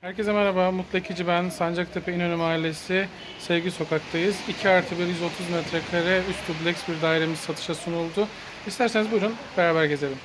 Herkese merhaba, Mutlu Ekici ben. Sancaktepe İnönü Mahallesi Sevgi Sokak'tayız. 2 artı 1 130 metrekare üst dubleks bir dairemiz satışa sunuldu. İsterseniz buyurun beraber gezelim.